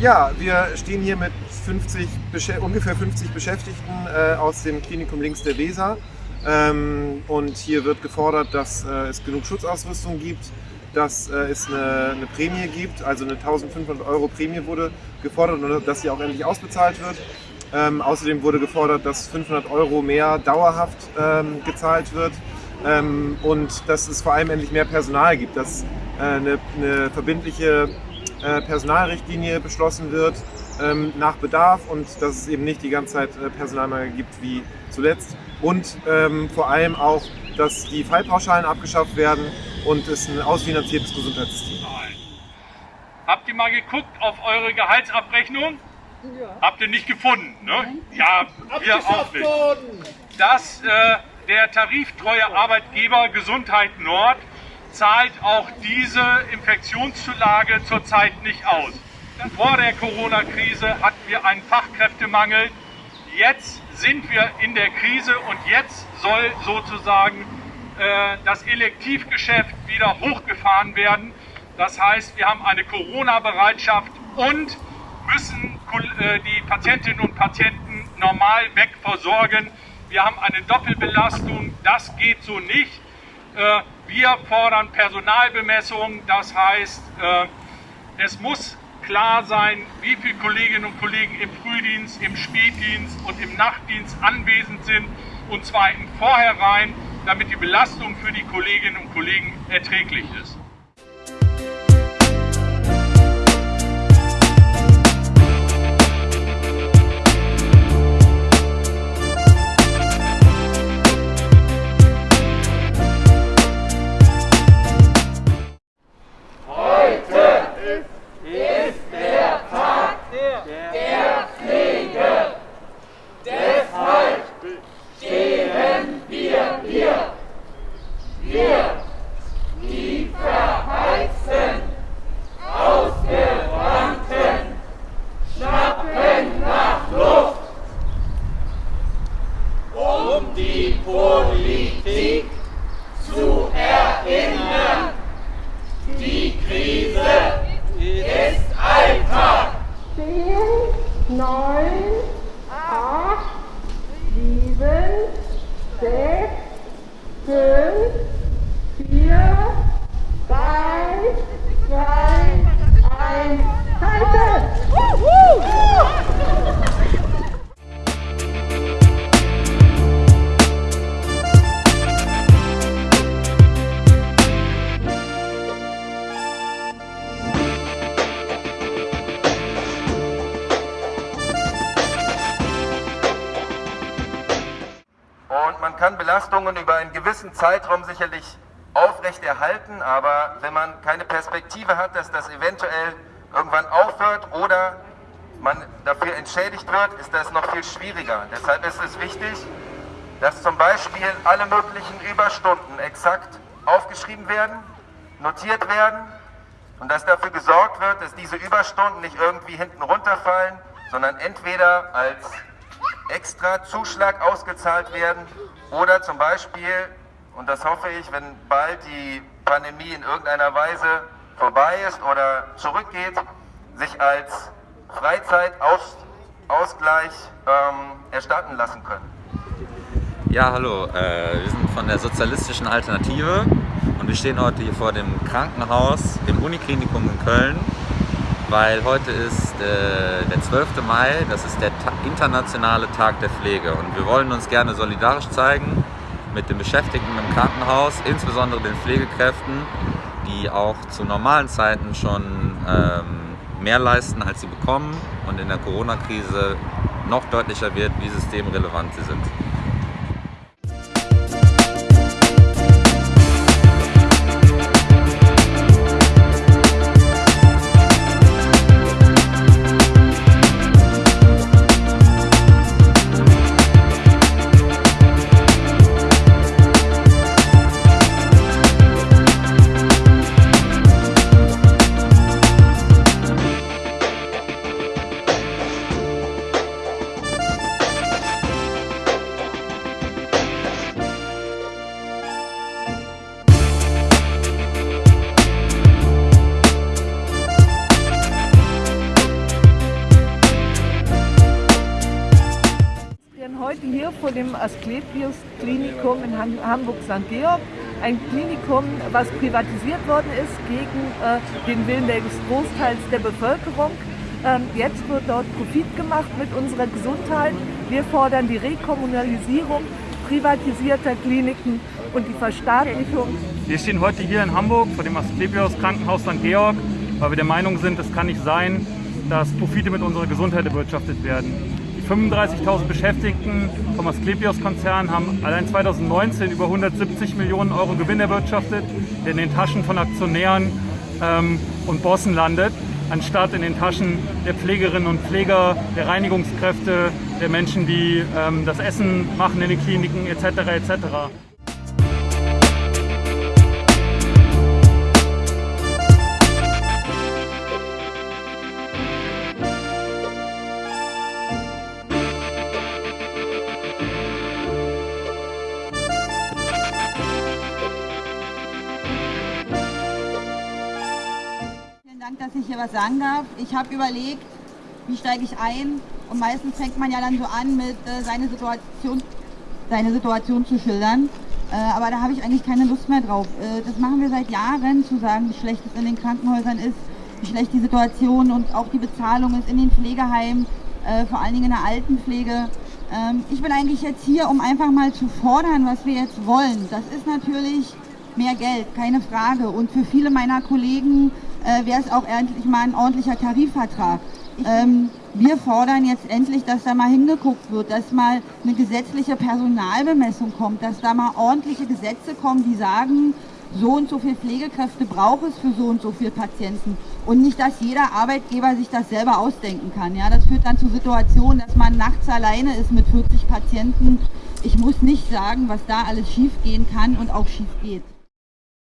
Ja, wir stehen hier mit 50, ungefähr 50 Beschäftigten äh, aus dem Klinikum links der Weser. Ähm, und hier wird gefordert, dass äh, es genug Schutzausrüstung gibt, dass äh, es eine, eine, Prämie gibt, also eine 1500 Euro Prämie wurde gefordert und dass sie auch endlich ausbezahlt wird. Ähm, außerdem wurde gefordert, dass 500 Euro mehr dauerhaft ähm, gezahlt wird ähm, und dass es vor allem endlich mehr Personal gibt, dass äh, eine, eine, verbindliche äh, Personalrichtlinie beschlossen wird ähm, nach Bedarf und dass es eben nicht die ganze Zeit äh, Personalmangel gibt wie zuletzt und ähm, vor allem auch, dass die Fallpauschalen abgeschafft werden und es ein ausfinanziertes Gesundheitssystem. Habt ihr mal geguckt auf eure Gehaltsabrechnung? Ja. Habt ihr nicht gefunden, ne? Ja, wir auch nicht. Dass äh, der tariftreue Arbeitgeber Gesundheit Nord zahlt auch diese Infektionszulage zurzeit nicht aus. Vor der Corona-Krise hatten wir einen Fachkräftemangel. Jetzt sind wir in der Krise und jetzt soll sozusagen äh, das Elektivgeschäft wieder hochgefahren werden. Das heißt, wir haben eine Corona-Bereitschaft und müssen äh, die Patientinnen und Patienten normal wegversorgen. Wir haben eine Doppelbelastung, das geht so nicht. Äh, wir fordern Personalbemessung, das heißt, es muss klar sein, wie viele Kolleginnen und Kollegen im Frühdienst, im Spätdienst und im Nachtdienst anwesend sind und zwar im Vorhinein, damit die Belastung für die Kolleginnen und Kollegen erträglich ist. Yeah. Hello kann Belastungen über einen gewissen Zeitraum sicherlich aufrechterhalten, aber wenn man keine Perspektive hat, dass das eventuell irgendwann aufhört oder man dafür entschädigt wird, ist das noch viel schwieriger. Deshalb ist es wichtig, dass zum Beispiel alle möglichen Überstunden exakt aufgeschrieben werden, notiert werden und dass dafür gesorgt wird, dass diese Überstunden nicht irgendwie hinten runterfallen, sondern entweder als extra Zuschlag ausgezahlt werden oder zum Beispiel, und das hoffe ich, wenn bald die Pandemie in irgendeiner Weise vorbei ist oder zurückgeht, sich als Freizeitausgleich ähm, erstatten lassen können. Ja, hallo, äh, wir sind von der Sozialistischen Alternative und wir stehen heute hier vor dem Krankenhaus im Uniklinikum in Köln weil heute ist äh, der 12. Mai, das ist der Ta internationale Tag der Pflege und wir wollen uns gerne solidarisch zeigen mit den Beschäftigten im Krankenhaus, insbesondere den Pflegekräften, die auch zu normalen Zeiten schon ähm, mehr leisten, als sie bekommen und in der Corona-Krise noch deutlicher wird, wie systemrelevant sie sind. Heute hier vor dem Asklepios Klinikum in Hamburg-St. Georg. Ein Klinikum, was privatisiert worden ist gegen äh, den Willen des Großteils der Bevölkerung. Ähm, jetzt wird dort Profit gemacht mit unserer Gesundheit. Wir fordern die Rekommunalisierung privatisierter Kliniken und die Verstaatlichung. Wir stehen heute hier in Hamburg vor dem Asklepios Krankenhaus St. Georg, weil wir der Meinung sind, es kann nicht sein, dass Profite mit unserer Gesundheit erwirtschaftet werden. Die 35.000 Beschäftigten vom Asklepios-Konzern haben allein 2019 über 170 Millionen Euro Gewinn erwirtschaftet, der in den Taschen von Aktionären ähm, und Bossen landet anstatt in den Taschen der Pflegerinnen und Pfleger, der Reinigungskräfte, der Menschen, die ähm, das Essen machen in den Kliniken etc. etc. dass ich hier was sagen darf. Ich habe überlegt, wie steige ich ein und meistens fängt man ja dann so an, mit äh, seine, Situation, seine Situation zu schildern. Äh, aber da habe ich eigentlich keine Lust mehr drauf. Äh, das machen wir seit Jahren, zu sagen, wie schlecht es in den Krankenhäusern ist, wie schlecht die Situation und auch die Bezahlung ist in den Pflegeheimen, äh, vor allen Dingen in der Altenpflege. Ähm, ich bin eigentlich jetzt hier, um einfach mal zu fordern, was wir jetzt wollen. Das ist natürlich mehr Geld, keine Frage. Und für viele meiner Kollegen äh, wäre es auch endlich mal ein ordentlicher Tarifvertrag. Ähm, wir fordern jetzt endlich, dass da mal hingeguckt wird, dass mal eine gesetzliche Personalbemessung kommt, dass da mal ordentliche Gesetze kommen, die sagen, so und so viele Pflegekräfte braucht es für so und so viele Patienten. Und nicht, dass jeder Arbeitgeber sich das selber ausdenken kann. Ja, das führt dann zu Situationen, dass man nachts alleine ist mit 40 Patienten. Ich muss nicht sagen, was da alles schief gehen kann und auch schief geht.